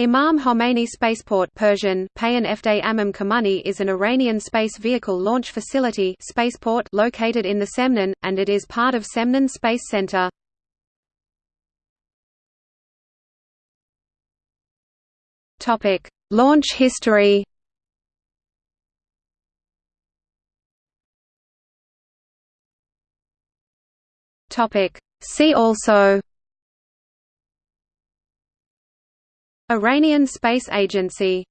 Imam Khomeini Spaceport Persian, Amam Kamani is an Iranian space vehicle launch facility spaceport located in the Semnan, and it is part of Semnan Space Center. launch history See also Iranian Space Agency